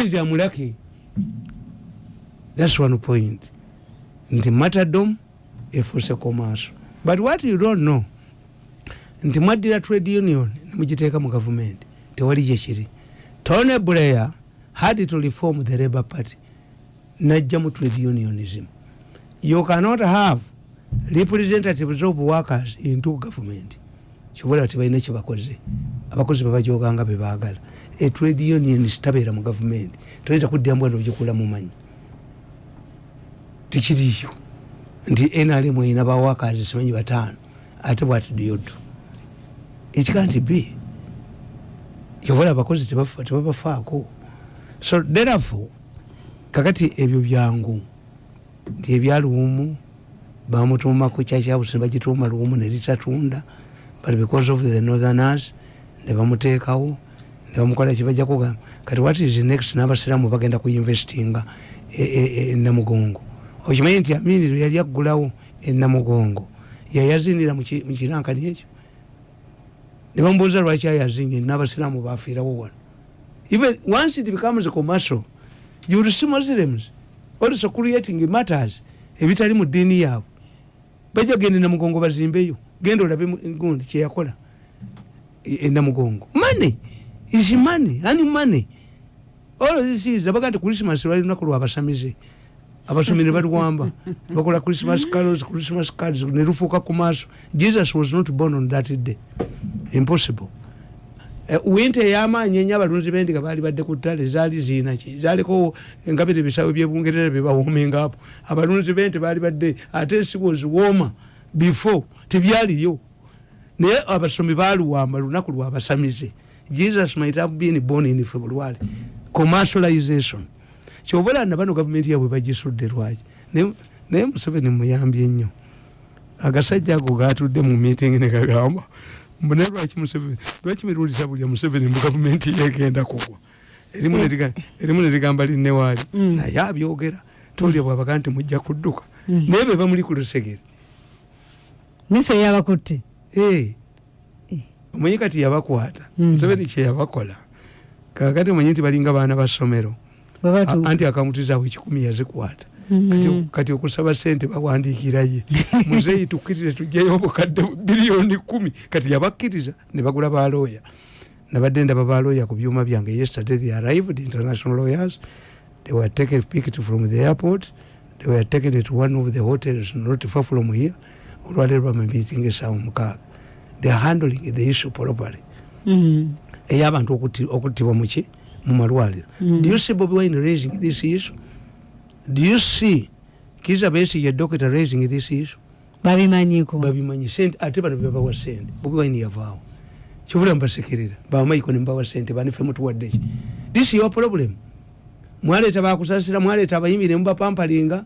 unions amulake thats one point. Nti matadom efuuse commercial but what you don't know nti mwaddira trade union nemugiteeka mu gavumenti tewali gyekiri tony blair had to reform the labour party najja mu trade unionism. You cannot have representatives of workers into government. Kibola tibalina kyebakoze abakozi babajoganga bebagala a trade union tabeera mu gavumenti toyinza kuddira mbwana ogikula mumanyi. Tikiriyo nti nrm erina bawakazi simanyi bataano. Ate bwati dyodo it can't be yobola abakozi tebabafaako. So therefore kakati ebyo byangu nti ebyaluumu bamutuumaku kyakyabusi nebagituuma luumu neritatunda but because of the northerners nebamuteekawo nebamukola kibajja kugamba kati what is next? N'abasiraamu bagenda kuinvestinga enamugongo okimanyi nti aminiro yali aggulawo enamugongo yayazinira mukirankani ekyo nebamubuuza lwaki ayazinye n'abasiraamu bafiirawo wano. Even once it becomes commercial you will see muslims also creating matters ebitali mu ddiini yaabwe. Bajja gende namugongo bazimbeyo genda olabe gundi kyeyakola enamugongo mane is mane ani mane olozisiza baga nti christmas lwali lunaku lwabasamize abasomi ne balwamba. Bakola christmas carols christmas cards ne lufuuka ku maaso. Jesus was not born on that day. Impossible. Uh, winter eyamaanyi enya abalunzi bendiga baali badde ku ttale zaali ziinaki zaliko engabire ebisawo byebungerera byebawomingapo abalunzi bente baali badde ate ensigo ziwooma before tebyaliyo. Naye abasomi baluwamba lunaku lwabasamize jesus might have been born in february commercialization. Kyobola nabano gavumenti yabwe bagisudde lwaki? Naye museveni muyambye nnyo. Agasajja ago gatudde mu meeting negagamba mbone lwaki museveni lwaki mirundi sabulya museveni mu gavumenti yegenda kugwa? Erimu nerigamba linnewaali naye abyogera tolya bwabaga nti mujja kudduka. Naye be bamuli ku lusegere. Misa yabakutte omanyi kati yabakwata museveni kyeyabakola kakati omanyi nti balinga baana basomero anti akaunti zaabwe kikumi yazikwata kati okusaba sente bawandikiraye muzeyi tukkirize tujjayo obukadde biliyoni kumi. Kati yabakkiriza ne bagula balooya nabadde ndaba balooya ku byuma byange yesterday they arrived international lawyers. They were taken picked from the airport. They were taken to one of the hotels not far from here. Olwaleero bamamiting esaawa mukaaga they are handling the issue properly. Ey'abantu okuttibwa muki mu malwaliro. Do you see bobi wine raising this issue? Do you see kiza besi ye doctor raising this issue? Babimanyiko. Babimanyi. Sente ate bano bebawa sente. Bobi wine yavaawo. Kivula mbasekerera bamaiko nembawa sente banife mutuwaddeki this your problem. Mwaleeta bakusasira mwaleeta abayimbi nemubapampalinga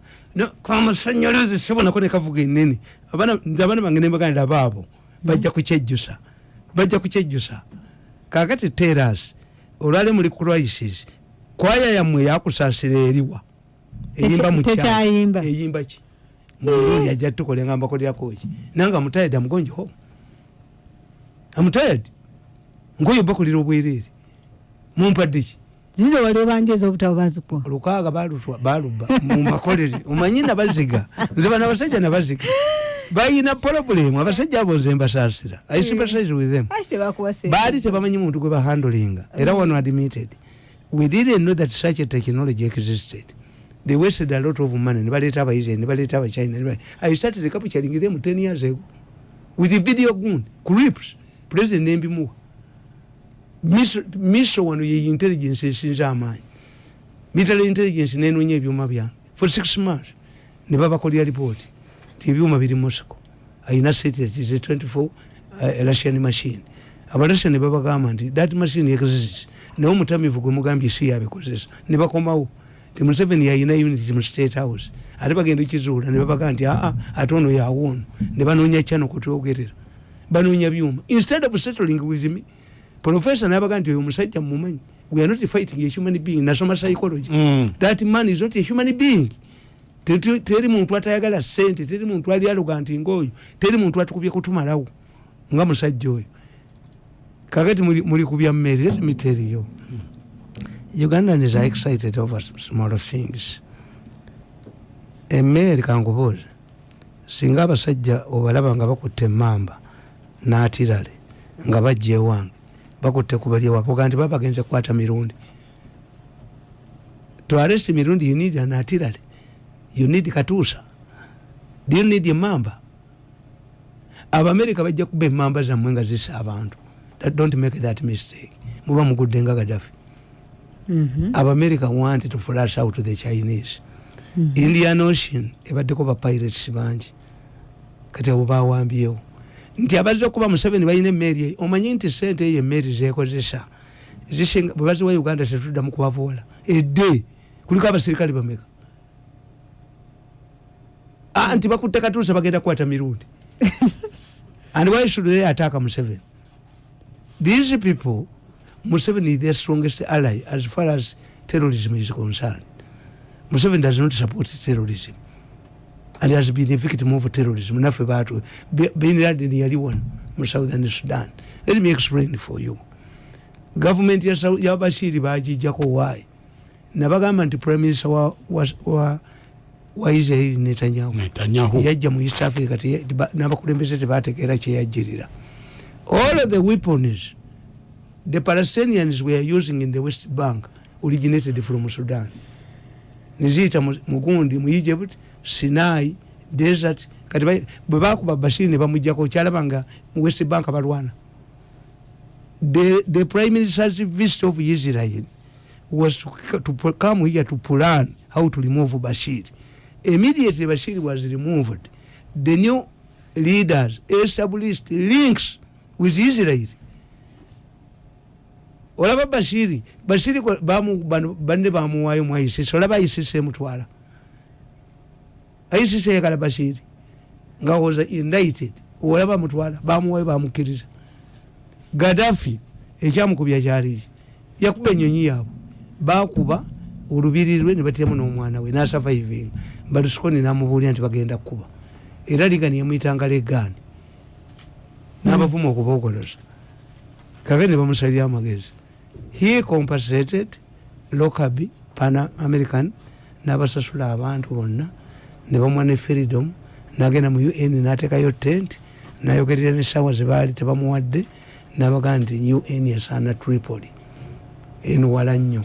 kamasanyalaze sibonako nekavuga enene abaana bange nembaganira baabo bajja kukyejjusa. Bajja kukyejjusa. Kakati teras olwale muli crisis kwaya yammwe yakusasira eriwa. Eyimba mukyayimba eyimba ki? Yajja tukole nga mbakolerakoki nange amutayed amugonjeho amutayed nkoyo bakolera obwereere. Mumpadde ki? Zize wali obanjeza obutabo bazikwa. Lukaaga baluba mumakolere omanyi nabaziga nze bana abasajja nabaziga bayina problemu abasajja abo nze mbasasira i sympathize with them. Baali tebamanyi muntu gwe bahandolinga era wano admitted. We didn't know that such a technology existed. They wasted a lot of money. Nebaleta abaisrael nebaleta abachina i started capturing them 10 years ago with video gun clips president nembimuwa miso wano ye intelligence esinza amaanyi. Military intelligence nenonya ebyuma byange. For six months nebabakolera report ti ebyuma biri mosco ayina satellite ze 24 uh, russian machine. Abarussian nebabagamba nti that machine exists. Naye omutamivu gwe mugambye si yabikozesa nebakomawo ti museveni yayina unit mu state house. Ate bagenda okizuula nebabaga nti aa ate ono yawoono nebanonya kyano kutwogerera banonya byuma instead of settling with me professor nabaga nti oyo omusajja mumumanyi we are not fighting a human being. Nasoma psychology. Mm. that man is not a human being teri muntu atayagala sente teri muntu ali aluga nti ngaoyo teri muntu atukubye kutumalawo nga musajja oyo. Kakati muli kubya mmere let me tell you. Ugandans are excited over small things. Emmere kankubuuza singa abasajja obalaba nga bakutte emamba n'atirale nga bajja ewange bakutte kubali ewange oga nti babagenze kukwata mirundi. To arrest mirundi you need an atirale you need katuusa do you need emamba abamerika bajja kuba emamba zammwe nga zisa abantu. Don't make that mistake. Muba mugudde nga gadafi Mhm. abamerika want to flash out the chinese. Mhm. indian ocean ebaddeko bapirates bangi. Kati abo bawambyewo. Nti abazze okuba museveni balina emmeri omanyi nti sente eyo emmeri zekozesa zisinga bwe baziwa uganda tetuddamu kubavuola edde! Kuliko abasirikale bameka nti bakutte katuusa bagenda kukwata mirundi. And why should they attack museveni? These people museveni is the strongest ally as far as terrorism is concerned. Museveni does not support terrorism and has been a victim of terrorism. Naffe batu bin laden yali wano mu southern sudan. Let me explain for you. Government ya Sau- ya bashiri bagijjako why? Nabagamba nti prime minister wa, wa, wa, wa israeli netanyahu. Yajja mu east africa n'abakulembeze tebategeera kyeyajjirira all of the weapons the palestinians were using in the west bank originated from sudan. Niziyita mu- mugundi mu egypt sinai desert kati bwe bakuba bashiri ne bamugjako kyalaba nga west bank balwana the, the prime minister's visit of israel was to, to come here to plan how to remove bashir immediately bashir was removed the new leaders established links with israel. Olaba bashiri bashiri kwa- bamu- bano- banne bamuwayo mu isis olaba isis emutwala isis eyagala bashiri nga was indicted olaba mutwala bamuwayo bamukkiriza gadafi ekyamukubya kyaliki yakuba enyonyi yaabwe. Bakuba olubiri lwe nebatiramu n'omwana we nasurviving balusukoni namubuulira nti bagenda kukuba era ligani yamuyitanga legaani n'abavuma okubogoloza kake ne bamusalira amagezi. He compensated locaby pan american n'abasasula abantu bonna ne bamuwa ne freedom nagenda mu un n'ateekayo tent nayogerera nesawa zebaali tebamuwadde nabagaa nti un esaana tripoli enuwala nnyo.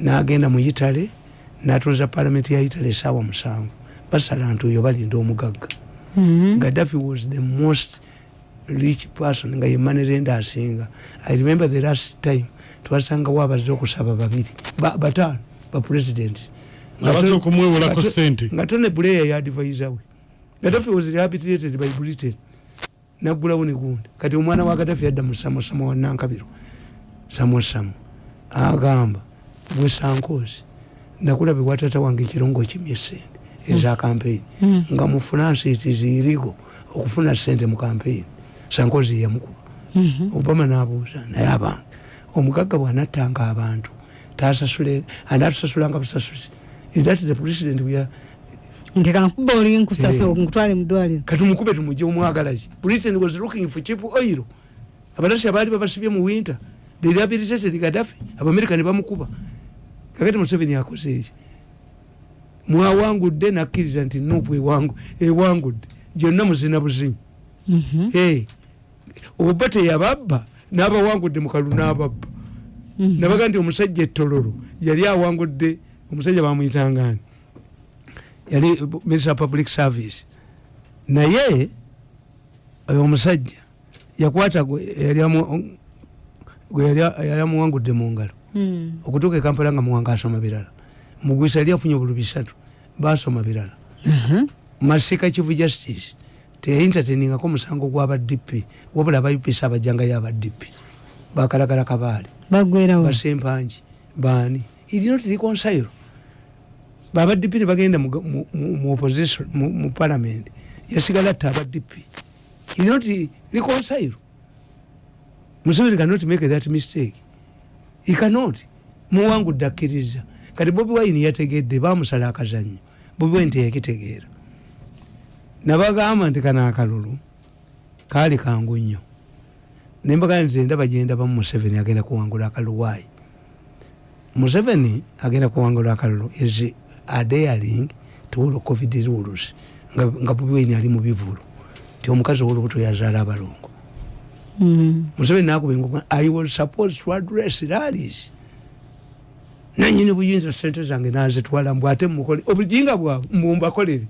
Nagenda mu itale natuuza palamenti ya itale esaawa musanvu basala ntuyo balinda omugagga. Mhm. gaddafi was the most rich person nga yemanirenda asinga i remember the last time twasangawo abazze okusaba babiri ba- bataano bapresident Abazze okumwewolako ssente. nga tone buleya yadvisa we. Gaddafi was rehabilitated by britain. Naggulawo negundi kati omwana wa gaddafi yadda mu samosamo wa nankabiro. Samosamo agamba bwesankozi nakulabe watata wange ekirongo kimye sente eza campaign. Mm. nga mu finance it is illegal okufuna sente mu campaign. Sankozi yamukuba Mhm. obama nabuuza naye abantu omugagga bwanattanga abantu tasasule anatusasulanga busasuzi that the president we are? Nti kankuba oli nkusasa Eh. nkutwale mu ddwaliro. Kati mukube tumugye omwagalaki britain was looking for cheap oil. Abatasi baali babasibye mu winter. They rehabilitated gaddafi. Abamerika ne bamukuba kakati museveni akoze eki mwawangudde nakkiriza nti nupu ewangu ewangudde gyonna muzina buzinyi Mhm. Hey, oba teyababba n'abawangudde mukalu n'ababba Mhm. nabaga nti omusajja etololo yali awangudde omusajja bamuyitangani yali minister of public service naye oyo omusajja yakwata gwe yali amu- gwe yali- yali amuwangudde mu ngalo. Okutuuka ekampala nga muwanga asoma birala mugwisa yali afunye obulu bisatu basoma birala masika chief justice teyintateningako musango gwaba dp wabula aba upc abajangayo aba dp bakalagala kabaale. Basempanji baani. Irinoti reconcile baba dp nebagenda mu, opposition mu, parliament. Yasigala atta aba dp irinoti reconcile museveni cannot make that mistake he cannot. Muwangudde akkiriza kati bobi wine yategedde bamusala akazanyo bobi wine teyakitegeera. Nabagamba nti kano akalulu kaali kangu nnyo. Nembagamba nti endaba gyendabamu museveni agenda kuwangula akaluwaayi museveni agenda kuwangula akalulu is adaring towolo covid rules. Nga, bobi wine ali mubivulu ti omukazi owolubuto yazaala abalongo Mm. Museveni nakuba engoma i was supposed to address rallies. Nanyini buyinza sente zange nazitwala mbw ate mukole obujinga bwabwe mbumbakolere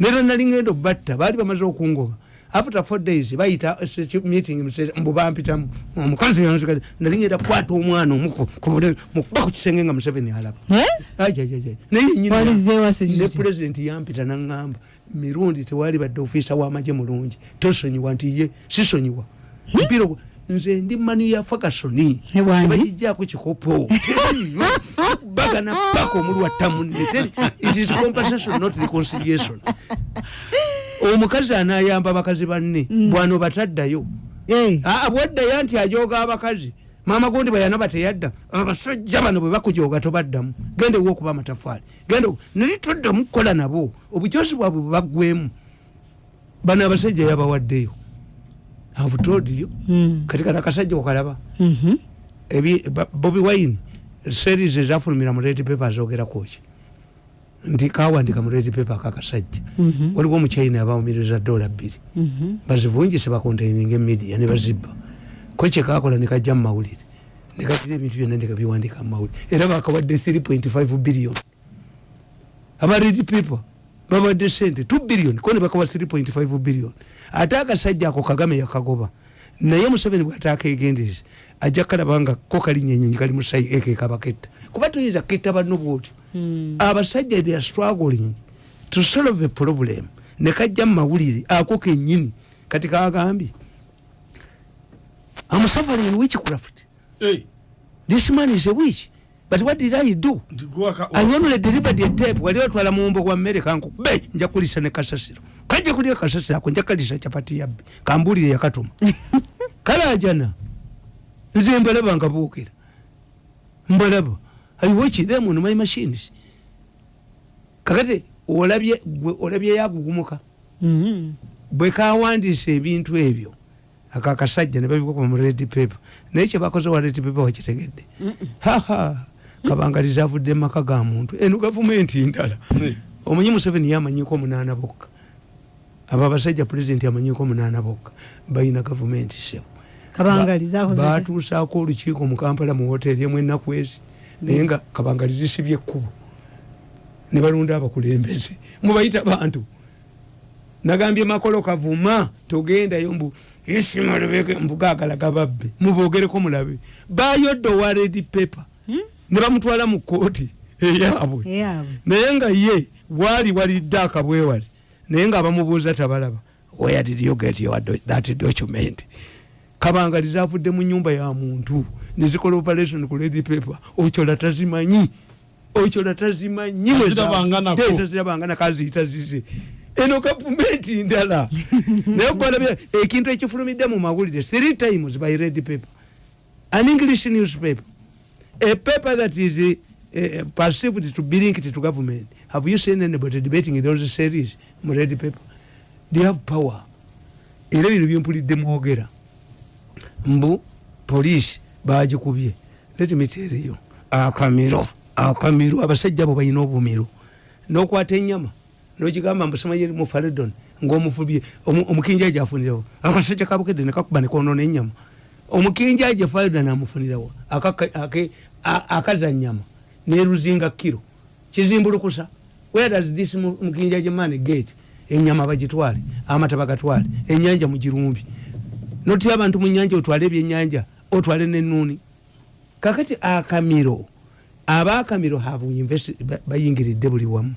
nera nali ngenda obatta baali bamaze okungoma after four days bayita meeting mbubampitamu omukazi yanzika nali ngenda kukwata omwana omukuba ku kisenge nga museveni alaba. Ne pulezidenti yampita naŋŋamba mirundi tewali badde ofiisa w'amagye mulungi tosonyiwa nti ye sisonyiwa mpira ogwo nze ndi manu ya fakasoni bagijjaako kikopo. Teriyo bagana paka omulwatta munne teri it is compensation not reconciliation. Omukazi anayamba abakazi banne. Bwano bataddayo. Bwaddayo nti ajooga abakazi. Maama gundi bayana bateyadda abasajja bano bwe bakujooga tobaddamu. Genda ewa okuba amatafaali. Genda naye toddamu kukola nabo. Obujosi bwabwe bwe baggwemu bano abasajja yabawaddeyo avutodiyo? Mm. kati kati akasajja okalaba Mhm. ebi- ba- bobi wine series ezafulumira mu red paper azogerakoki nti kawandika mu red paper kakasajja Mhm. waliwo omuchina yabawumiriza dola bbiri. Mhm. bazivungise bakontaininga emidia nebazibba ko kyekakola nekajja mu mawulire. Nekatira ebintu byonna nekabiwandika mu mawulire. Era bakawadde 3.5 billion. Aba red paper bawadde sente 2 billion ko nebakawa 3.5 billion. Ate akasajja ako kagame yakagoba. Naye museveni bwatakegendeze ajja kalaba nga ko kalinyenyenyi kali musayi ekekabaketta kuba tuyinza ketta banno bwoti Mm. abasajja they are struggling to solve a problem. Nekajja mu mawulire ako kenyini kati kagambye I'm suffering in witchcraft Hey, this man is a witch but what did I do? Ndikuwaka- I only delivered a tape. Wali otwala muwumbo gwa mmere kanku be nja kulisa ne kasasiro. Kajja kulya kasasiro ako nja kalisa capati yabbe kambulire yakatuma kale ajana nze mbalaba nga buukira. Mbalaba i watch them on my machines. Kakati olabye olabye yagugumuka Mhm. bwe kawandiisa ebintu ebyo akakasajja ne babikuba mu red paper. Naye kyebakoze wa red paper wakitegedde. Haha kabangaliza avudde mumaka ga muntu. Eno gavumenti ndala omunyi museveni yamanyiko omunaana bokka. Abo abasajja pulezidenti amanyiko omunaana bokka. Balina gavumenti sebo batuusaako olukiiko mu kampala mu woteri emu ennaku ezi naye nga kabangalizi sibye ekkubo. Ne balonda abakulembeze. Mubayita bantu. Nagambye makolo kavuma togendayo mbu isimalubeke mbugagala gababbe mubogereko mulabe. Bayodde owa red paper ne bamutwala mu kooti eyaabwe. Naye nga ye wali walidde akabwewali naye nga bamubuuza tabalaba where did you get your do that document? Kabangaliza avudde mu nyumba ya muntu nezikola operation ku lady paper. Okyola tazimanyi okyola tazimanyi Tazirabanganako. tazirabanganako aziyita zize. Eno gavumenti ndala naye gwalabya ekintu ekifulumidde mu mawulire three times by red paper. An english newspaper a paper that is uh, uh, perceived to be linked to government. Have you seen anybody debating those series mu red paper? They have power. Era bino byempulidde mwogera mbu poliisi bagikubye let me tell you akamiro akamiro abasajja abo balina obumiro. Nokwata enyama nogigamba mbusimanyi eri mu faredon ngaomufubye omu- omukinjaji afunirawo akasajja kabukedde nekakuba nekonona enyama omukinjaji faredon amufunirawo akaza nyama neruzinga kiro kizimbulukusa. Where does this mu- mukinjaji man get enyama bagitwale amata bagatwale enyanja mugirumbi notya abantu mu nyanja otwale ebyenyanja otwale nenuni kakati akamiro abakamiro bayingiridde buli wamu.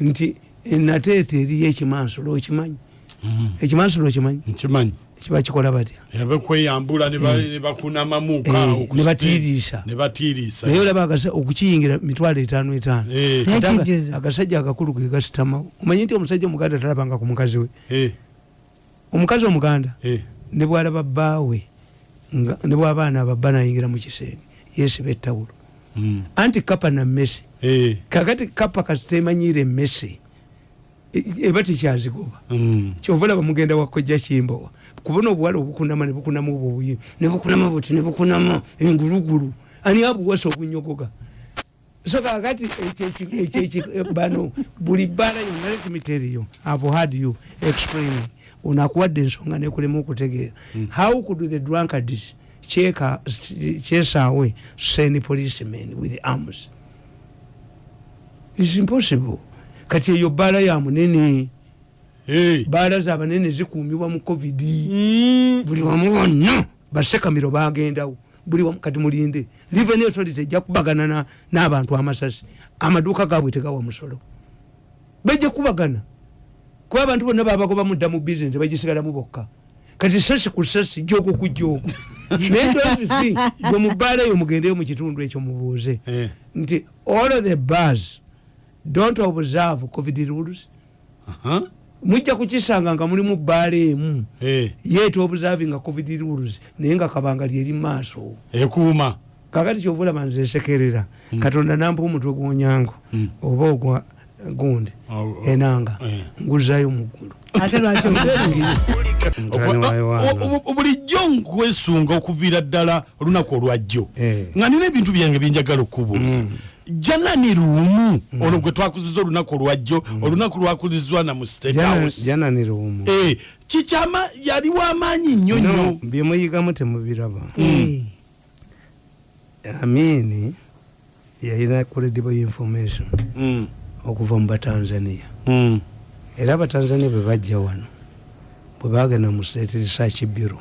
Nti nateeta eriyo ekimansolo okimanyi? Ekimansolo okimanyi? Nkimanyi kiba kikola batya? Abekweyambula ne ba- ne bakunamamuka Eh, batiiriisa. naye olaba okukiyingira mitwalo etaano etaano. Eh, agasajja agakulu ge gasitamawo omanyi nti omusajja omuganda talabanga ku mukazi we? Eh, omukazi omuganda? Eh. ne bwalaba bbaawe ne bwabaana ababba nayingira mu kisenge yesiba ettawulo Mm. anti kapa na mmese. Eh, kakati kapa kasitemanyiire emmese e- eba tikyazigoba mm. kyova olaba mugenda wakojja kimbowa kubona obuwala obukunama nebukunamu obwobuyi nebukunamu buti nebukunamu engulugulu. Ani abuwasa obunyogoga? So kakati eki- bano buli bbaala yonna you i've had you explain. Ono akuwadde ensonga nekulema okutegeera. How could the drunkards kyeka kyesaawe send policemen with arms? Is impossible. Kati eyo bbaala ya munene Hey. bbaala zabanene zikuumibwa mu covid. Mm. buli wamu wonna basekamiro bagendawo. Buli wamu kati mulinde. Revenue authority ejja kubagana na- n'abantu amasasi. Amaduuka gaabwe tegawa musolo. Bajja kubagana. Kuba abantu bonna babagoba mudda mu bizinesi bagisigalamu bokka. Kati sasi ku sasi joogo ku joogo naye gwe mubbaala eyo mugendeyo mu kitundu ekyo mubuuze. Eh. nti all of the bars don't observe covid rules. Aha. Mujja kukisanga nga mulimu bbaala emu Eh. yeeta observing covid rules naye nga kabanga lyeri maaso ekuuma. Kakati kyova olaba nze nsekerera katonda nampa omutwe gwonyango Mm. oba ogwa gundi enanga Eh. nguzayo muggulu bulijjo nkwesunga okuviira ddala olunaku olwajjo Eh. nga nina ebintu byange byenjagala okubuuza janani luumu. Ono gwe twakuziza olunaku olwajjo olunaku lwakulizibwa na mu state house. jananira omu Eh, kikyama yali wamaanyi nnyo No, nnyo. byemuyigamu temubiraba. Eh. amini yalina credible information Mm, okuva mu batanzania. Mm, era abatanzania bwe bajja wano bwe bagenda mu state research bureau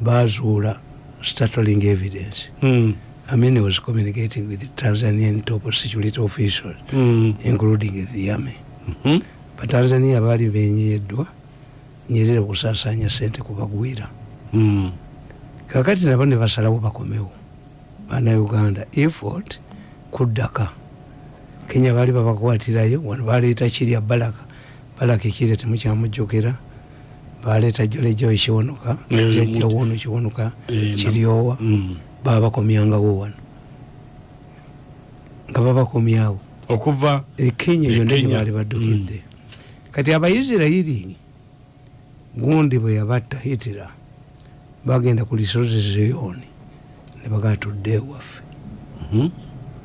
bazuula startling evidence. Mm, Amin was communicating with the Tanzanian top security officials, mm, including the army. mhm, batanzania baali benyeddwa nyerere okusaasanya sente kubagwira mm. kakati nabo ne basalawo bakomewo. Bannayuganda effort kuddaka. Kenya baali babakwatirayo wano baleeta kirya balaka balaka ekirya temukyamujjukira baleeta Eh, jajja muti. wono kiwonuka. Eh, kiryowa Mm. babakomyangawo wano. Nga babakomyawo okuva e kenya E yonna gyebaali baddukidde kati abaisirairi gundi bwe yabatta hitira bagenda ku lisozi zeyoni ne bagatudde ewaffe. Mhm,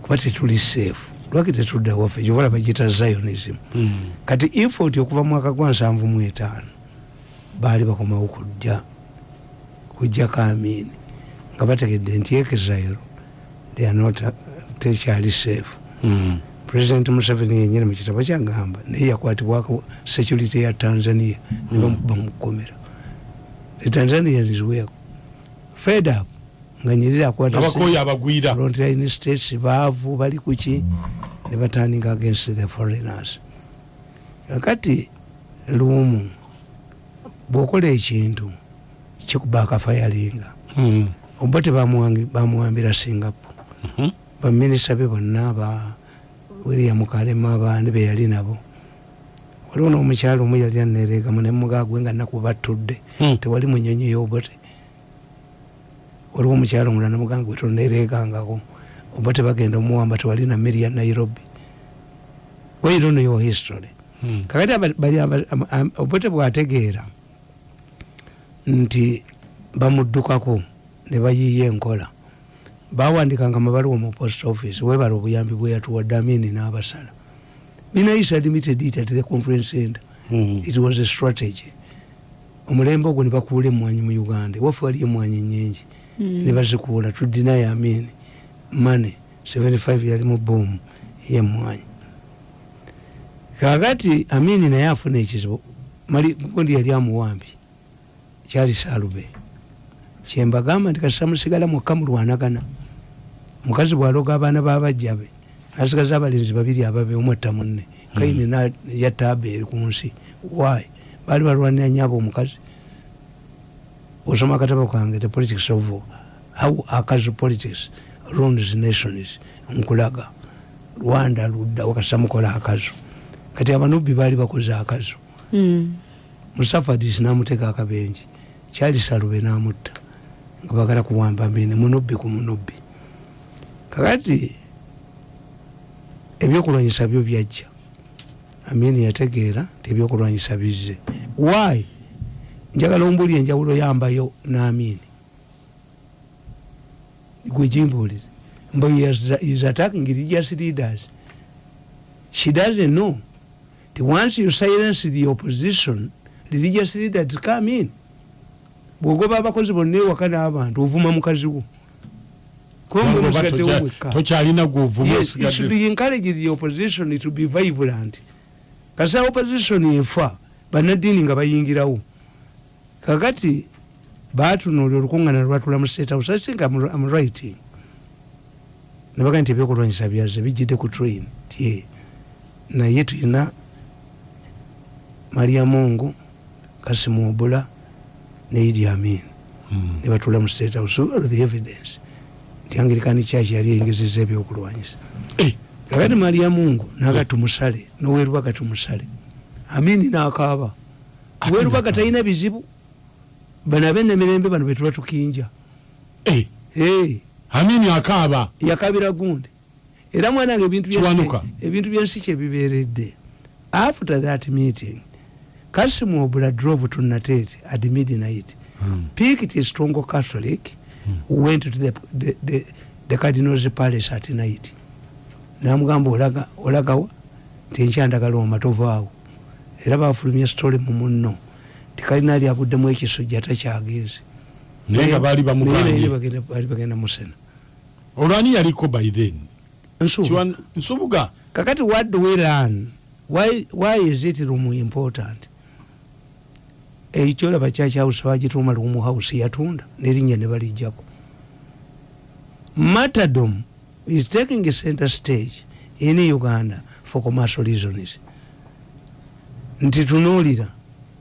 kuba tetuli seefu lwaki tetudde ewaffe? Kyobola bagita zionism. Mm. kati infoti okuva mwaka gwa nsanvu mu etaano baali bakomawo kujja kujja kamini nga bategedde nti uh, tekyali seefu Mm. president museveni yenyini mukitabo kyagamba naye yakwatibwako security ya tanzania nebamukuba mukukomera the tanzanians were fed up nga nyerere akwata abakoyo abagwira. frontline states baavu bali kuki ne batanding against the foreigners. Kakati lumu bwokola ekintu kikuba akafayalinga Mm, oba tebamuwambira singapore. Mhm, baminisita be bonna ba william kalema abaani beyali nabo. Waliwo n'omukyalo omu yali anereegamu nemugagwe nga naku batudde Mm. tewali munyonyi yobote waliwo omukyalo omulala nemuganga gwe tonereegangako oba tebagenda omuwamba tewali na meri ya nairobi. Wairo neyo history. Mm. kakati obote bwategeera nti bamuddukako ne bayiiya enkola. Bawandikanga amabaluwa mu post office webala obuyambi bweyatuwadde amini n'abasala. Minaisa limited it at the conference center. Mm. it was a strategy. Omulembe ogwo ne bakuula emwanyi mu uganda. Waffe wali emwanyi nyingi ne bazikuula tudinayo amini mane 75 yali mu bomu yemwanyi kakati amini naye afuna ekizibu. Mali gundi yali amuwambi kyali salube kyembagamba nti kasita musigala mwokka mulwanagana mukazi bwaloga abaana babajjabe nasigaza abalinzi babiri ababe omwatta munne. Kaine na- yatta abeeri ku nsi. Why? Baali balwanira nyabo omukazi. Osoma akatabo kange the politics of how akazi politics runs nations nkulaga. Rwanda ludda wakasita mukola akazo kati abanubbi baali bakoze akazo Mm. musafadis namuteka akabenji kyali salube namutta nga bagala kuwamba mini munubbi ku munubbi kakati ebyokulwanyisa byo byajja. Amini yategeera ti ebyokulwanyisa bizze. Why? Njagala ombuli enjawulo yambayo n'amini. Gwe gimbuulize. Mbu he is, attacking religious leaders she doesn't know. That once you silence the opposition religious leaders come in bwogoba abakozi bonna ewaka n'abantu ovuma mukazi wo. Tokyalina gwovuma yes, you should be encourage the opposition to be vibrant. Kasa opposition efa banadini nga bayingirawo. Kakati batunulya olukungana lwatula mu state house. I think I'm, I'm writing. Nebaga nti ebyokulwanyisa byaze bijjidde ku train. Tie naye tulina maria mungu kasimu obula ne idi amin. Mm. nebatula mu state house all the evidence? Nti angirikani kyaki yali eyingizizza ebyokulwanyisa. Kakati maria mungu naga tumusale nowerubaga tumusale amini nakaaba. Ate werubaga nakaaba. talina bizibu. Bano abenemirembe bano betuba tukinja. Amini akaaba. Yakabira gundi. Era mwanange ebintu byensi- kyebiberedde after that meeting kasimu obula drove to natet at midnight Mm. picked his strongo catholic went to the, the, the, the cardinals palace at night. Namugamba olaga olagawa nti enkyandagala omatovaawo era bafulumya story mu munno. Tikalinali abuddemu ekisujja takyagezi naye nga baali Naye naye bamuganye bagenda- baali bagenda musena olwani yaliko by then? Nsubu Kiwan- nsubuga kakati what do we learn? Why, why is it room important ekyolaba kyakyawusa bagituuma room house yatunda nerinnya ne balijjako matadom is taking a center stage in uganda for commercial reasons. Nti tunuulira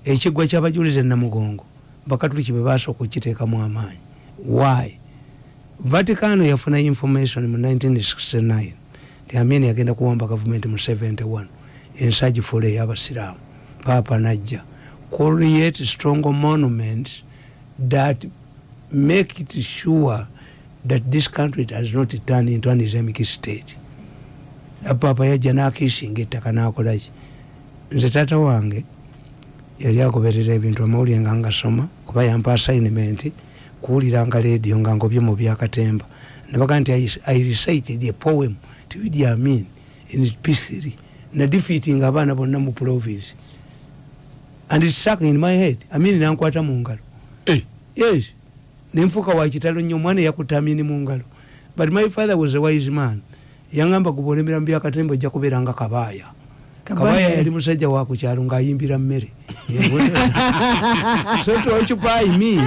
ekiggwa kyabajuliza enamugongo bakatuliki bwe basooka okukiteekamu amaanyi why? Vaticano yafuna information mu 1969 nti amini yagenda kuwamba gavumenti mu 71 ensagi fula ey'abasiraamu paapa najja create strong monuments that make it sure that this country does not turn into an islamic state. Paapa yajja nakiisinga ettaka nakolaki nze taata wange yali agoberera ebintu amawulire nga ngasoma kuba yampa assignment kuwuliranga radio nga ngobye mu byakatemba nebaga nti I- recited a poem to idi amin in p3 na defeating abaana bonna mu province and it stuck in my head. Amin nankwata mu ngalo Eh, yes. Nenfuuka wakitalo nnyo omwana yakuta amini mu ngalo but my father was a wise man. Yangamba guba olemera mu byakatemba ojja kubeera nga kabaaya kabaya yali musajja wakukyalo ngaayimbira mmere. So to occupy me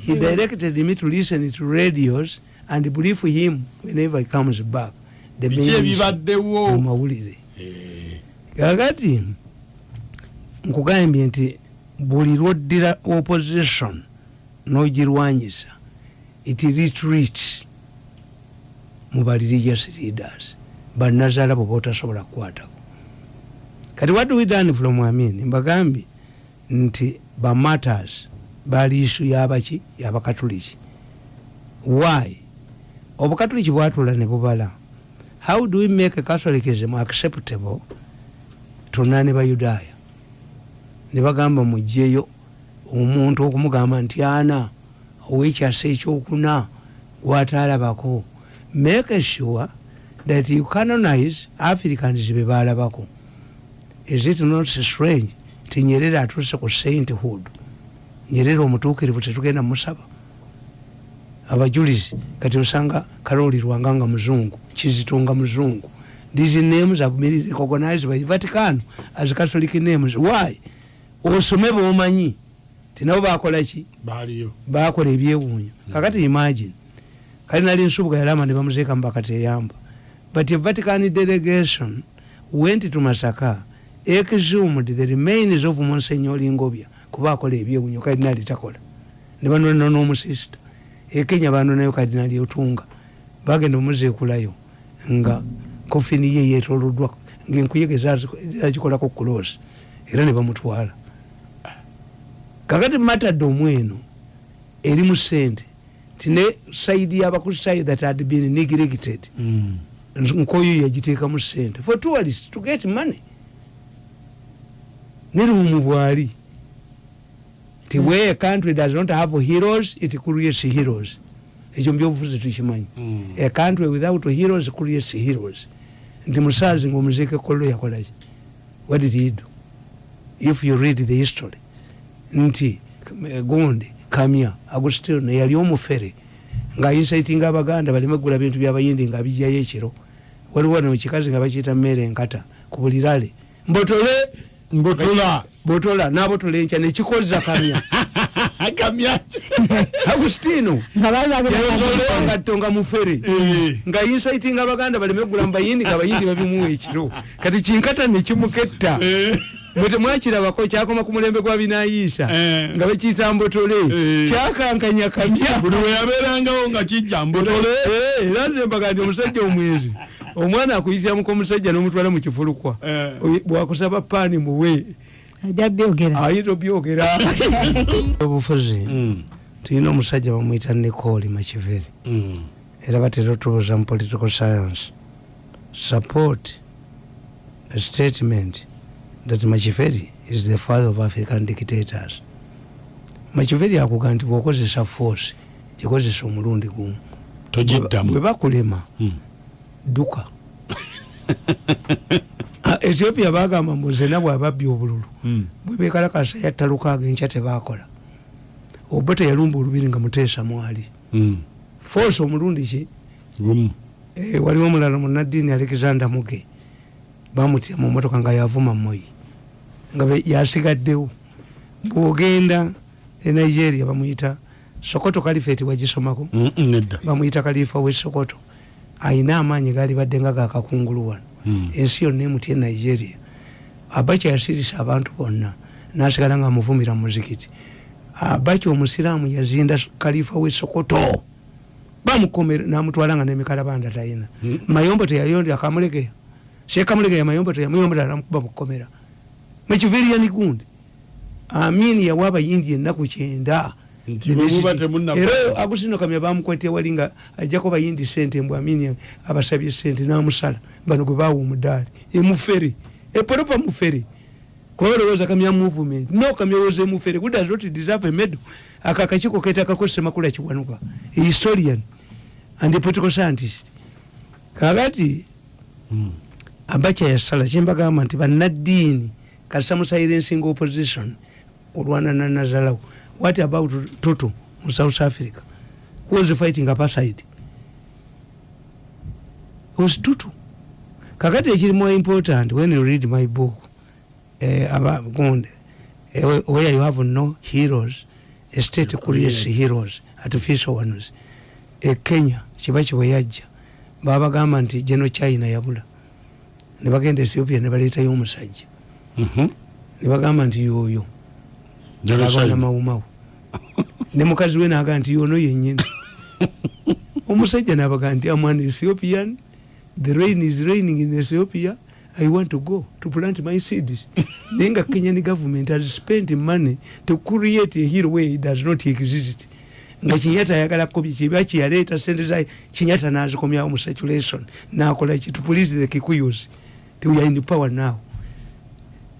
he directed me to listen to radios and brief him whenever he comes back. The biki main issue ebibaddewo mu mawulire Eh, kakati nkugambye nti buli lwoddira opposition n'ogirwanyisa it retreats mu ba religious leaders. Banazaala bwe botasobola kukwatako. Kati what do we done from amin? Mbagambye nti ba matters bali isu yabaki yabakatuliki why? Obukatuliki bwatula ne bubala. How do we make catholicism acceptable tonna ne bayudaaya ne bagamba mugjeyo omuntu okumugamba nti ana owekyasa ekyokuna gwataalabako. Make sure that you canonize africans be baalabako is it not strange? Ti nyerere atuuse ku sainthood. Nyerere omutuukirivu tetugenda musaba. Abajulizi kati osanga kalolirwanga nga muzungu kizitonga muzungu. These names have been recognized by vatican as catholic names. Why osome bomanyi tinabo bakolaki bakola ebyewuunyo. Kakati imagine kali nali nsubuga yalama ne bamuzeeka mubakateyamba but a vatican delegation went to masaka exhumed the remains of monsignor ngobya kuba akola ebyewuunyo kardinali takola. Ne banona n'omusista ekenya banonayo kardinali otunga. Bagenda omuzeekulayo nga kofini ye yetoloddwa ngaenkuyege zakikolako kulosi era ne bamutwala kakati matadde omweno eri mu sente. Tine saidi yabakristaayo that had been neglected. Mm. nkoyo yagiteeka mu sente. For tourists to get money. Nerumu bwali. Ti where a country does not have heroes it creates heroes. Ekyo mubyobufuzi tukimanyi. Mm. a country without heroes creates heroes. Nti musaazi ngaomuziike kollo yakolaki. What did he do? If you read the history nti eh, gundi kamya agustino yali omufere ngainsaitinga abaganda baleme kugula bintu byabayindi nga bijjayo ekiro. Waliwo no kikazi nga bakiyita mmere enkata ku bulirale mbotole! Mbotola botola nabotola enkya nekikoza kamya. Agustino nga bali bagenda ngatto nga mufere. Nga insaitinga abaganda baleme kugula mubayindi nga bayindi babimuwa ekiro. Kati kinkata nekimuketta bwe temwakirabako kyakoma ku mulembe gwa binayiisa Eh. nga bakiyita mbotole. Eh. kyakankanya kamya buli weyabeerangawo nga kijja mbotole. Eh, era nembaga nti omusajja omwezi. Omwana akuyitiramuko omusajja n'omutwala mu kifulukwa. Eh. Oye, bwakusaba paani muwe ajja byogera. Ayita obyogera. Obufuzi Mm, tulina omusajja bamwyita nicoli makiveri mm. era batera otubuuza mu political science. Support a statement that machiveri is the father of african dictators. Machiveri akuga nti bwokozesa force gikozesa omulundi gumu. Bwe togiddamu bakulema Mm. duka. Ah, ethiopia bagamba mbu zena bwababbi obululu Mm. bwebekalakasa yatta lukaaga enkya tebakola. Oba teyalumba olubiri nga muteesa mwali. Mm. force omulundi ki? Eh, waliwo omulala munaddiini alexander muge. Bamutya mu motoka nga yavuma moyi nga yasigaddewo bwogenda e nigeria bamuyita sokoto kalifeti wagisomako bamuyita kalifa we sokoto. Ayina amaanyi gali badde nga gakakungulu wano. Mm. ensi yonna emutya e nigeria. Abacha yasirisa abantu bonna nasigala nga amuvumira mu muzikiti. Abacha omusiraamu yazinda kalifa we sokoto. Bamukomera namutwala nga nemikalabanda tayina. Mm. mayombo teyayondi akamulekeya sekamulekeya mayombo teyamuyombo tanamukuba mukomera mukiviriani gundi amini yawa abayindi ennaku kyenda era agusino kamya bamukwete wali nga ajjako bayindi sente mbw amini abasabye sente namusala bano gwe bawa omudaali emufere epolopa mufere kuba balowooza kamya movement. No kamya woza emufere good does not deserve a medal aka akakiiko ketakakozesa makula kiwanuka a historian. And a political scientist. Kakati Mm. abacha yasala kyembagamba nti bannaddiini kasita musilencing opposition olwanana nazalawo what about tutu mu south africa? Who was fighting apartheid was tutu. Kakati ekiri more important when you read my book eh, aba gonde eh, where you have no heroes a state creates heroes artificial ones. E kenya kiba kibwe yajja babagamba nti geno china yabula. Nebagenda ethiopia nebaleetayo omusajja Mhm. Nebagamba nti yoyo China. mawumawu. Ne mukazi we naga nti yono yenyini omusajja nabaga nti am an ethiopian. The rain is raining in ethiopia. I want to go to plant my seeds. Naye nga kenyan government has spent money to create a hero where it does not exist. Nga kinyata ayagala kukobya kiba kyeyaleeta sente zaye kinyata nazikomyawo mu saturation nakola ki? To please the kikuyos ti we are in power now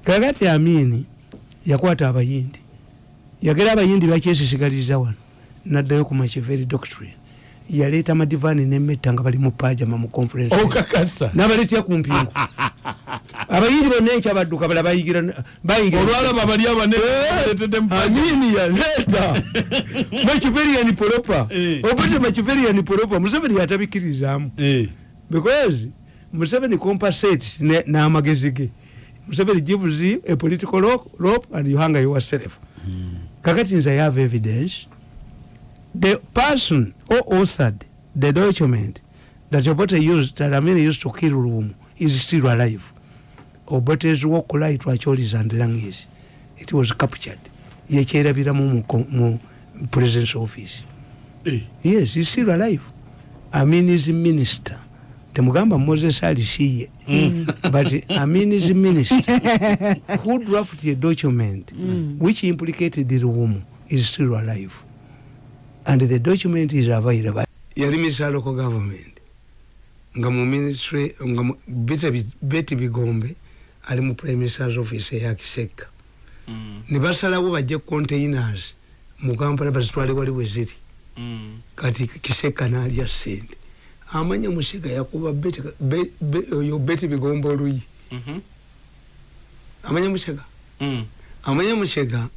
kakati amini yakwata abayindi yagera abayindi bakyesisigaliza wano. Naddayo ku macheveri doctrine. Yaleeta madivaani nemetta nga bali mu pajama mu conference okakasa nabaleetya ku mpingu abayindi bonna enkya badduka bala bayigira bayingira olwalaba bali abaneetedde amini yaleeta machiverian poropa. Eh. obute machiverian poropa museveni yatabikkirizaamu because museveni compensates n'amagezi ge museveni gives you a political ro- rope and you hang yourself kakati nze i have evidence. The person who authored the document that obote used that amini used to kill lumu is still alive. Obote's walk light wacholis and langis it was captured. Yekyerabiramu mu ko- mu presence office. Yes he's still alive. Amin is minister temugamba moses alisiye but amin is minister who drafted a document which implicated the room is still alive. And the document is available. Yali minister local government. Nga mu ministry nga beti bigombe ali mu prime minister's office eyakiseka ne basalawo bajje containers mu kampala bazitwale wali we ziri Mm. kati kiseka nalya sente amanya musega yakuba beti be- be- oyo beti bigomba oluyi Mhm. amanya musega Mm. amanya musega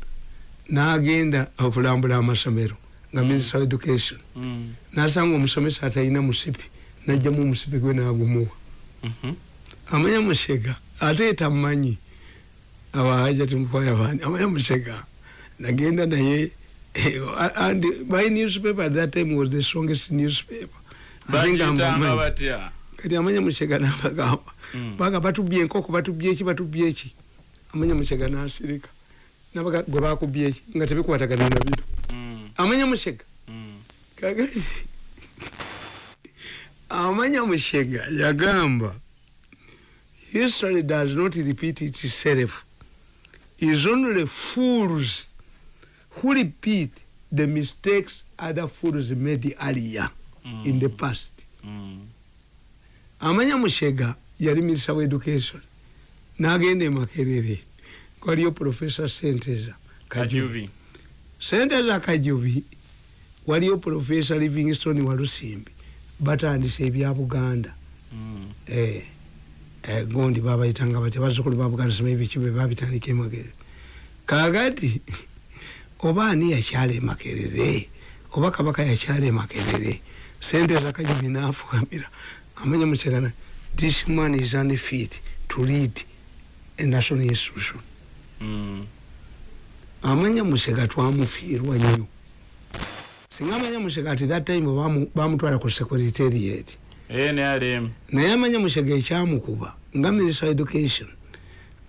nagenda okulambula amasomero nga minister of education Mm. nasanga omusomesa atalina musipi najjamu omusipi gwe nagumuwa Mhm. amanya musega ate tamanyi abahaja timukwaya bani amanya musega nagenda naye eh, and my newspaper at that time was the strongest newspaper Kati amanya musega nabagamba Mm. baga batubye enkoko batubye eki batubye eki. Amanya musega nasirika nabaga gwe bakubye eki nga tebikwatagana nabiro Mm. amanya musega Mm. kakati amanya mushega yagamba history does not repeat itself. Is only fools who repeat the mistakes other fools made earlier Mm. in the past. Mm. amanya mushega yali minister wa education. Nagenda emakerere waliyo professor senteza kajubi. Senteza kajubi waliyo professor livingston walusimbi batandisa ebya buganda. Mm. eh, eh, gondi babayitanga batya bazukulu ba buganda soma ebikibe babitandika emakerere kakati oba ani yakyala emakerere oba kabaka yakyala emakerere senteza kajubi nafukamira amanya mukyagana this man is unfit to lead a national institution Mm. amanya musega twamufiirwa nnyo singa amanya musega ati that time bamu- bamutwala ku secretariat. Nrm naye amanya musega ekyamukuba nga minister of education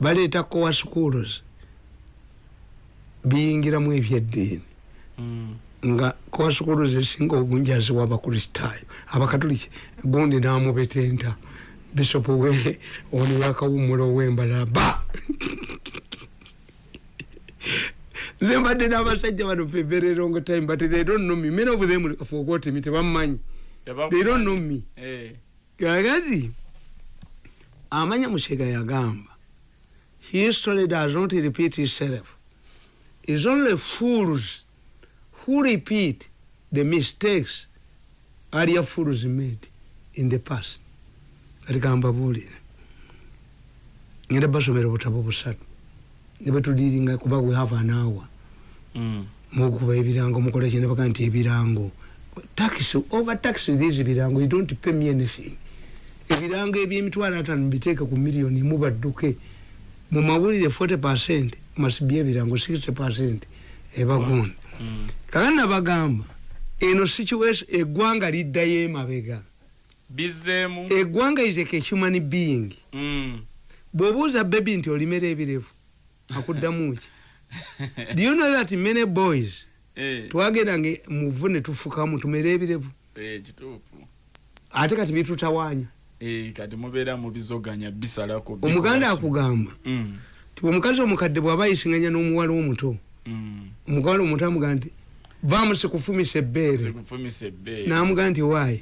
baleeta coa schools biyingiramu ebyeddiini Mm. nga schools esinga obungi aziwa abakristaayo abakatoliki gundi namubetenta. Bishop we ono yakawumulo owembalala ba nze mbadde n'abasajja bano very long time but they don't know me. Many of them forgot me tebammanyi. They don't know me. Kakati amanya musega yagamba history does not repeat itself is only fools who repeat the mistakes earlier fools made in the past? Kati kambabuulire ngenda basomera obutabo busatu. Ne betudiringa kuba we have an hour. Mm. mukuba ebirango mukola kye nebaga nti ebirango. Tax over tax these birango you don't pay me anything. Ebirango ebyemitwalo atano biteeke ku miliyoni mubadduke. Mu mawulire 40 percent masibye ebirango 60 percent ebagonda Kakati nabagamba eno situation eggwanga liddayo emabega. Bizeemu eggwanga is a human being. Mm. bw'obuuza bebi nti olimera ebirevu akuddamu ki? Do you know that many boys Eh. twagendanga muvu ne tufukamu tumere ebirevu? Eh, kituufu. Ate kati bitutawaanya Eh, kati mubeera mubizoganya bisalako. Omuganda akugamba Mm. ti omukazi omukadde bw'aba ayisinganya n'omuwala omuto Mm. omuwala omuto amugaa nti vaamu sikufumisa ebbeere n'amugaa nti waayi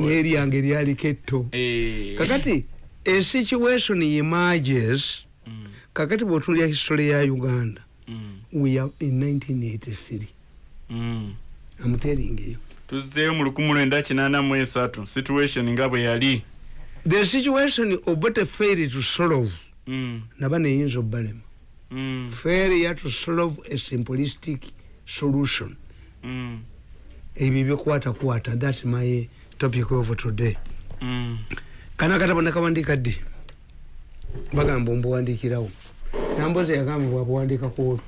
n'eryange lyaliko etto Eh. kakati esituation emerges Mm. kakati bw'otunulya history ya uganda Mm. we are in 1983 Mm. I'm telling you tuzzeeyo mu lukumi lwenda kinaana mu esatu situation nga bwe yali the situation obote failed to solve Mm. naba neyinza obbalema Mm. failure to solve a simplistic solution. Mm. ebyo byokwatakwata thats my topic of today. Mm. kana katabo nakawandika ddi? Bagamba ombuwandikirawo nambozi yagamba bwabuwandikako olwo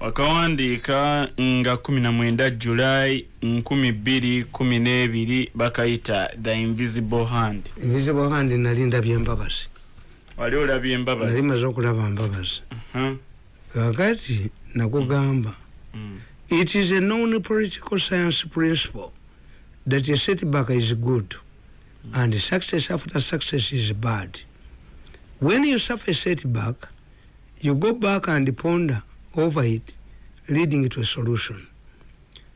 wakawandiika nga 19 julayi 2012 bakayita the invisible hand. Invisible hand nali ndabye embabazi wali olabye nali embabazi maze okulaba mbabazi. Huh? kakati nakugamba Mm. it is a known political science principle that a setback is good and success after success is bad. When you suffer a setback you go back and ponder over it leading to a solution.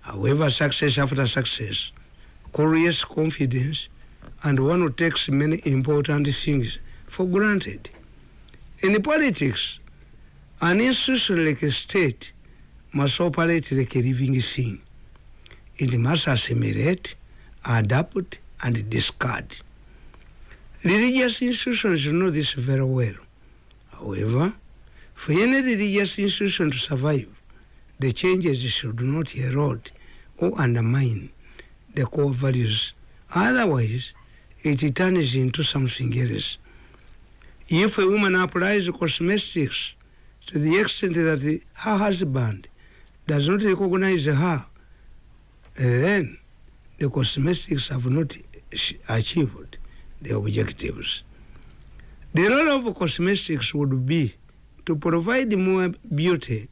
However success after success creates confidence and one who takes many important things for granted. In politics an institution like a state must operate like a living thing. it must assimilate adapt and discard. Religious institutions know this very well. However for any religious institution to survive the changes should not erode or undermine the core values. Otherwise it turns into something else if a woman applies cosmetics to the extent that her husband does not recognize her, then the cosmetics have not achieved the objectives. The role of cosmetics would be to provide more beauty,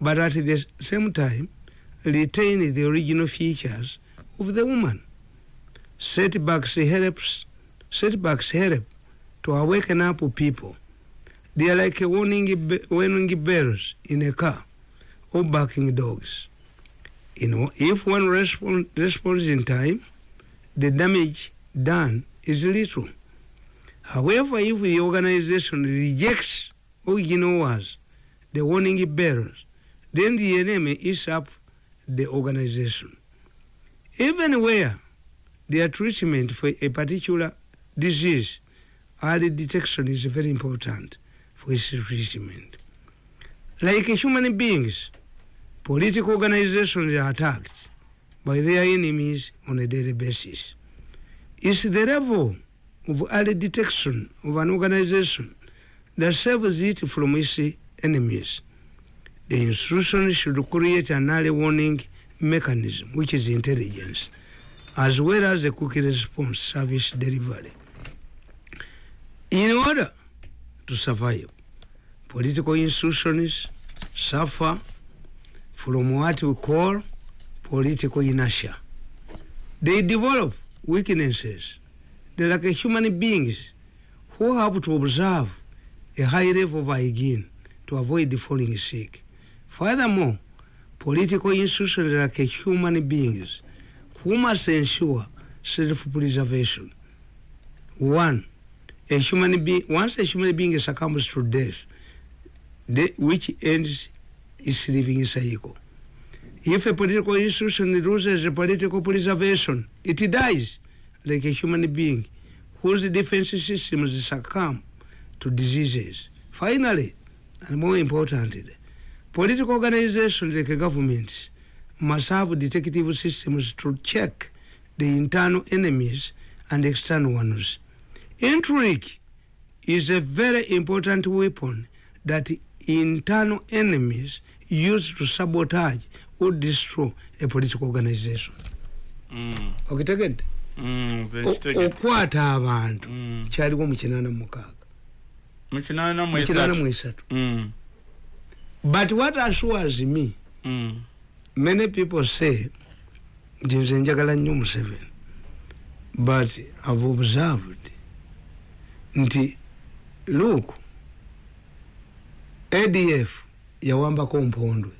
but at the same time retain the original features of the woman. Setbacks helps, setbacks help to awaken up people. They are like warning, warning bells in a car or barking dogs. You know, if one respond, responds in time, the damage done is little. However, if the organization rejects original words, the warning bells, then the enemy is up the organization. Even where their treatment for a particular disease, early detection is very important for its treatment. Like human beings, political organizations are attacked by their enemies on a daily basis. It's the level of early detection of an organization that saves it from its enemies. The institution should create an early warning mechanism, which is intelligence, as well as a quick response service delivery. In order to survive, political institutions suffer from what we call political inertia. They develop weaknesses. They're like human beings who have to observe a high level of hygiene to avoid falling sick. Furthermore, political institutions are like human beings who must ensure self-preservation. One, a human being, once a human being succumbs to death, which ends its living cycle. If a political institution loses political preservation, it dies like a human being whose defense systems succumb to diseases. Finally, and more importantly, political organizations like governments must have detective systems to check the internal enemies and external ones. Intrigue is a very important weapon that internal enemies use to sabotage or destroy a political organization. Mm. okitegedde Mm, okwata abantu. Mm. kyaliwo mu kinaana mukaaga. Mu kinaana mu mu kinaana mu esatu esatu. Mm, but what assures me mm, many people say nti nze njagala nnyo museveni but i've observed nti look adf yawambako mpondwe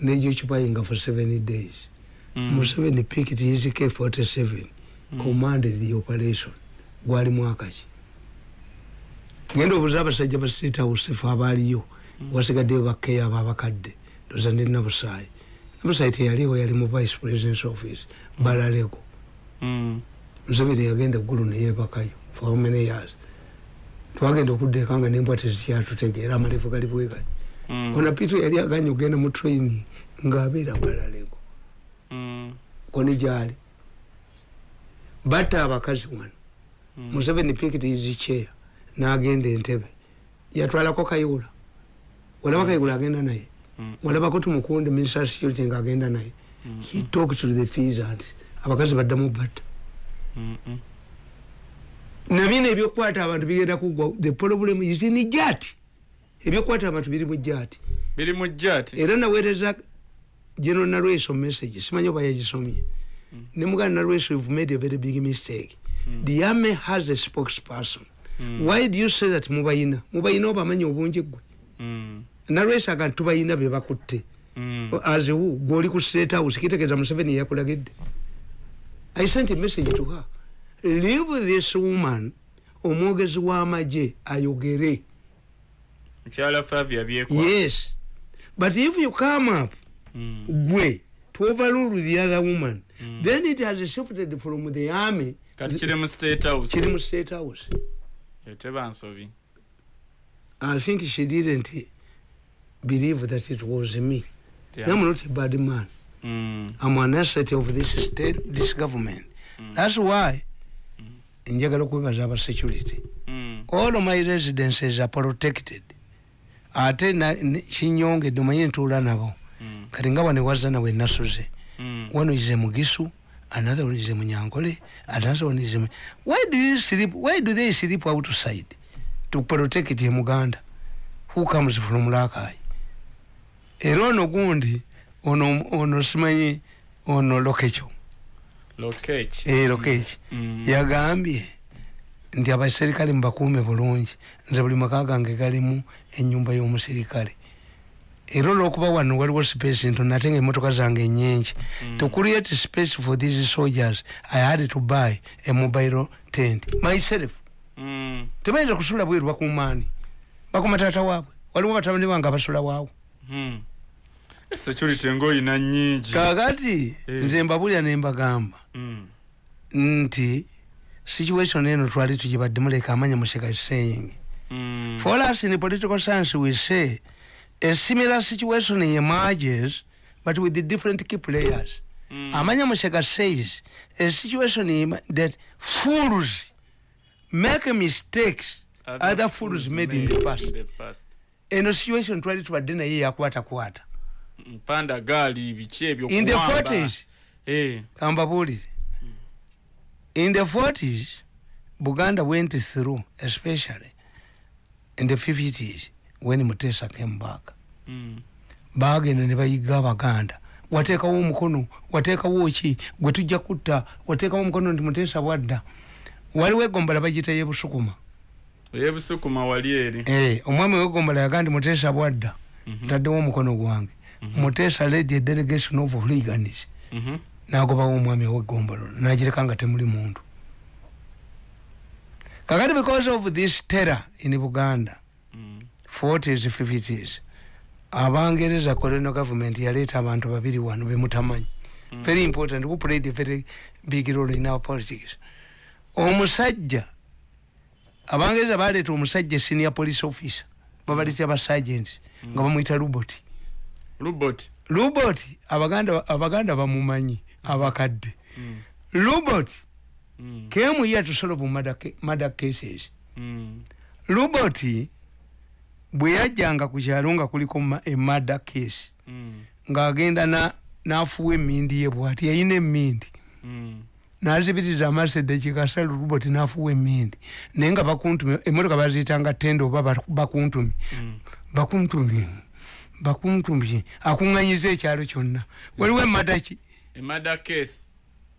nejocupayinga for seven days. Mm, museveni picked his k47 commanded the operation. Gwali mwaka ki? Genda obuuza abasajja ba state house fe abaaliyo wasigaddeyo bakkeyo abo abakadde ndoza ndi nabusaayi nabusaayi teyaliwo yali mu vice presidence office balaleko mm, museveni yagenda eggulu neyebakayo for how many years twagenda okuddeeka nga nembwa tezikyatutegeera amalevu gali bwegali mm, ona pito yali aganye ogenda mu training ngaabeera balaleko mm, koni gyali. Batta abakazi wano. Mm. museveni pikiti izicheya nagenda entebe. Yatwalako kayula walaba kayula agenda naye. Walabako tumukunde minister security nga agenda naye he talked to the feasant abakazi baddamu batta mm, mm. nabino ebyokukwata abantu bigenda kugwa. The problem is in jati ebyokukwata abantu biri mu jati biri mu jati era naweereza general narweso message. Simanyi oba yagisomye. Ne muganda narweso you've made a very big mistake. The army has a spokesperson. Why do you say that mubayina? Mubayina obamanyi obungi gwe Mm, narweso aga tubayina bebakutte mm, aziwu gwoli ku state house kitegeeza museveni yakulagidde. I sent a message to her leave this woman omwogezi w'amagye ayogere. Yes. But if you come up Mm, gwe to overrule the other woman then it has shifted from the army. Kati kiri mu state house? Kiri mu state house. Eteba nsobi i think she didn't believe that it was me. Yeah. i'm not a bad man. Mm, i'm an asset of this state this government. That's why njagala okwebaza aba security. All my residences are protected. Ate kinyongedde omanye ntuula nabo. Kati nga wane wazza nawe nasuze. Mm. one is a mugisu another one is a munyankole another one is a why do you sleep why do they sleep outside to protect a muganda? Who comes from lakai era ono gundi ono ono simanyi ono lokecho lokech eh lokechi. Mm. yagambye nti abaserikale mubakuume bulungi. Nze buli maka gange galimu enyumba y'omuserikale. Era olwokuba wano waliwo space ntono ate nga emotoka zange nyingi to create space for these soldiers i had to buy a mobile tent myself. Mm, tebayinza kusula bweru bakumaani. Bakuma taata waabwe. Waliwo batabani bange abasula waawo. Mm. Security ngaoyina nyingi kakati Eh. nze mbabulya ne mbagamba Mm, nti situation eno twali tugibaddemu leka amanya museka is saying mm, For us in political science, we say a similar situation emerges, but with the different key players. mm. Amanya Musheka says a situation that fools make mistakes other fools made in the past. the past. eno situation twali tubadde naye yakwatakwata mpanda gaali biki ebyo in the kuwamba. 40s Eh, kambabuulire in the 40s buganda went through especially in the 50s when mutesa came back. Mm, bagenda ne bayiga abaganda. Wateekawo omukono wateekawo ki? Gwe tujja kutta wateekawo omukono nti muteesa bwadda. Waliwo egombala bagita yebusukuma eyebusukuma wali eri. Eh, omwami wegombala yaga nti muteesa bwadda. Ntaddewo omukono gwange muteesa led a delegation of hooligans. Mhm, nagobawo omwami owegombolo nagireka nga temuli muntu. Kakati because of this terror in buganda mm, 40s 50s abangereza colonial government yaleeta abantu babiri wano bemutamanyi very important who played a very big role in our politics. Omusajja abangereza baleeta omusajja senior police officer babaleta abasagents nga bamwita lubot lubot. Lubot abaganda abaganda bamumanyi abakadde. Mm, lubot mm, came here to solve murder, murder cases. Mm, lubot bwe yajjanga ku kyalo nga kuliko ma- a murder case mm, ng'agenda na- n'afuwa emmindi ye bwati yayina emmindi. Mm, n'azibiriza amaaso eddakiika sala lubot n'afuwa emmindi. Naye nga bakuntumi emmotoka baziyitanga tende oba bak- bakuntumi mm. bakuntumi bakuntumi akuŋŋanyiza ekyalo kyonna. Waliwo emmadaki emada case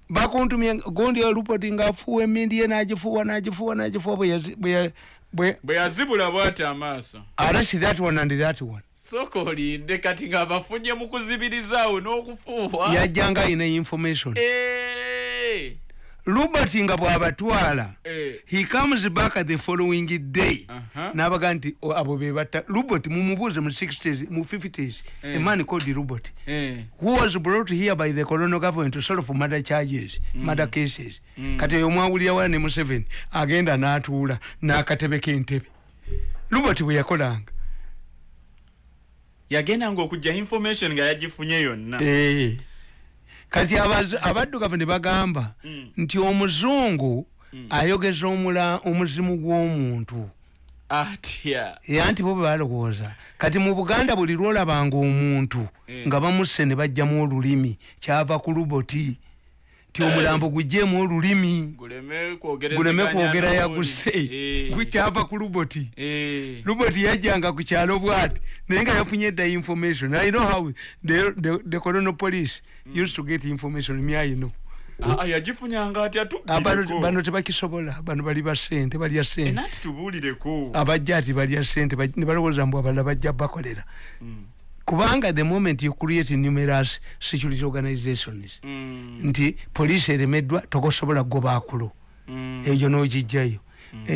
bakuntumye gundi olupoti ngaafuwa emmindi ye n'agifuwa n'agifuwa n'agifuwa bwe yazi- bwe ya- bwe bwe yazibula bwati amaaso. Arasi that one and that one. Sooka olinde kati ng'abafunye mu kuzibirizaawo n'okufuuwa. Yajjanga ayina information robert nga bw'abatwala eh, he comes back the following day. Aha. n'abaga nti "O, abo bebatta robert mumubuuze mu 60s mu 50s a man called robert eh, who was brought here by the colonial government to solve murder charges murder cases. Kati oyo mwawulira wana ne museveni agenda n'atuula n'akatebe k'entebe robert bwe yakolanga. Yagendanga okujja information nga yagifunye yonna. Eh. Kati abaddugavu ne bagamba nti omuzungu ayogeza omula omuzimu gw'omuntu. Atya? Era nti bo bwe balowooza. Kati mu buganda buli lwolabanga omuntu Eh. nga bamusse ne bajjamu olulimi kyava ku luboti ti omulambo gugjeemu olulimi. Guleme kwogera yaguse Eh, gwe kyava ku luboti. Eh, luboti yajjanga ku kyalo bwati. Naye nga yafunye edda information. I know how the, the, the colonial police used to get information know. Ah, ah, yagifunyanga atya Ah, bano tubbireko bano tebakisobola. Bano bali ba sente balya sente abajja ati balya sente ne balowooza mbu abalala bajja bakolera kubanga the moment you create numerous security organizations. Mm, nti poliisi eremeddwa tokosobola goba akulo mm, eyo n'ogijjayo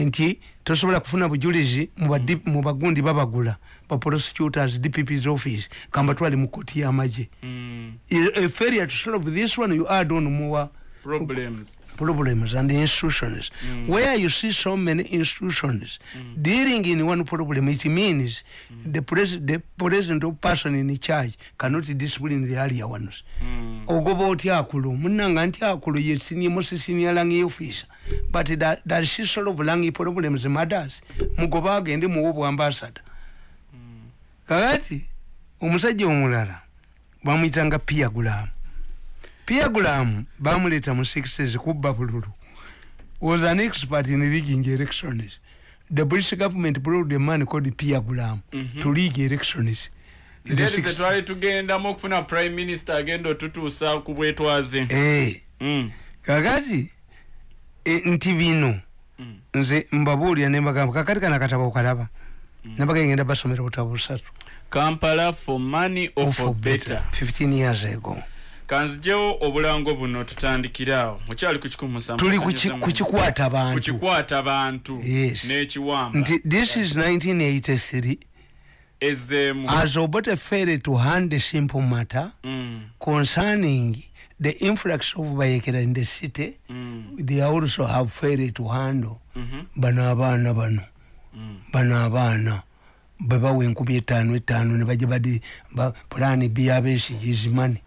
nti tosobola kufuna bujulizi mu mu bagundi babagula ba prosecutors dpp's office kamba twali mu koti y'amagye. Mm. a failure to solve this one you add on more problems problems and institutions mm. where you see so many institutions mm. dealing in one problem it means mm. the, pres the president or person in charge cannot discipline the earlier ones Mm. ogoba otya akulu munanga nti akulu ye senior most senior rangi officer but that, that she solve rangi problems matters mugoba agende muwo bwambasada kakati omusajja omulala bamuyitanga piagulamu piagulamu bamuleta mu sixes kubba bululu was an expert in rigging elections the british government brought a man called piagulamu Mhm. to rig elections in the ziteri 60s. zetwali tugendamu okufuna prime minister agenda otutuusa ku bwetwaze Eh, Mm. kakati e, nti bino Mm. nze mbabuulira nembagamba kakati kana katabo okalaba. Nembaga ngenda basomera obutabo busatu kampala for money or for better. 15 years ago kanzijewo obulango buno tutandikirawo mukyali ku kikumi musanvu tuli kukikwata bantu kukikwata bantu Yes. n'ekiwamba. Nti this is 1983 ezeemu. As obote failed to hand a simple matter Mm, concerning the influx of bayekera in the city mm, they also have failed to handle. Mhm, bano abaana bano. Mm. bano abaana. Bebawa enkumi etaano etaano ne bajja badi ba- pulaani byabesigizi mani